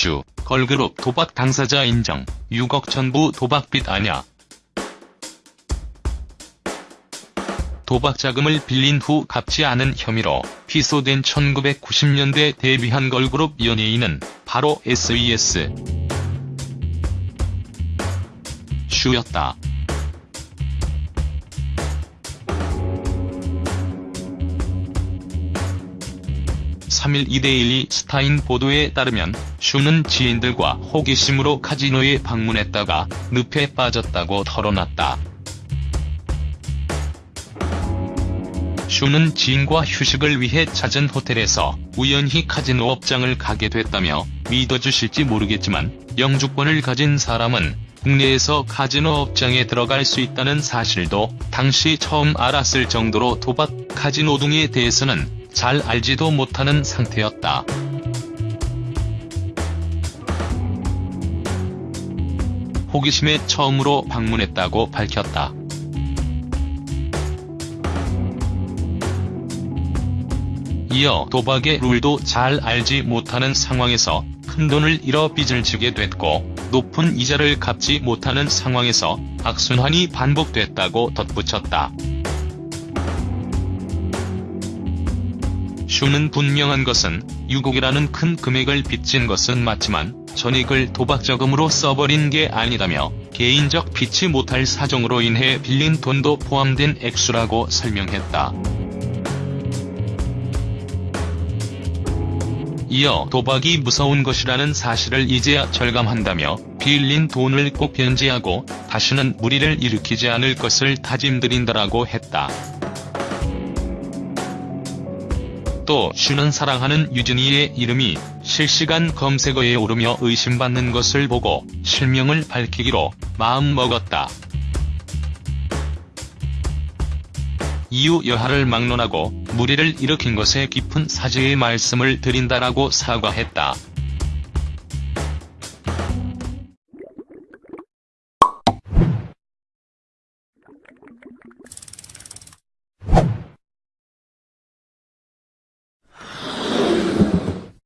슈, 걸그룹 도박 당사자 인정, 6억 전부 도박빚 아냐. 도박 자금을 빌린 후 갚지 않은 혐의로 피소된 1990년대 데뷔한 걸그룹 연예인은 바로 SES 슈였다. 3일 이데일리 스타인 보도에 따르면 슈는 지인들과 호기심으로 카지노에 방문했다가 늪에 빠졌다고 털어놨다. 슈는 지인과 휴식을 위해 찾은 호텔에서 우연히 카지노 업장을 가게 됐다며 믿어주실지 모르겠지만 영주권을 가진 사람은 국내에서 카지노 업장에 들어갈 수 있다는 사실도 당시 처음 알았을 정도로 도박, 카지노 등에 대해서는 잘 알지도 못하는 상태였다. 호기심에 처음으로 방문했다고 밝혔다. 이어 도박의 룰도 잘 알지 못하는 상황에서 큰돈을 잃어 빚을 지게 됐고 높은 이자를 갚지 못하는 상황에서 악순환이 반복됐다고 덧붙였다. 슈는 분명한 것은 6억이라는 큰 금액을 빚진 것은 맞지만 전액을 도박자금으로 써버린 게 아니라며 개인적 빚지 못할 사정으로 인해 빌린 돈도 포함된 액수라고 설명했다. 이어 도박이 무서운 것이라는 사실을 이제야 절감한다며 빌린 돈을 꼭 변제하고 다시는 무리를 일으키지 않을 것을 다짐드린다라고 했다. 또 슈는 사랑하는 유진이의 이름이 실시간 검색어에 오르며 의심받는 것을 보고 실명을 밝히기로 마음먹었다. 이후 여하를 막론하고 무리를 일으킨 것에 깊은 사죄의 말씀을 드린다라고 사과했다.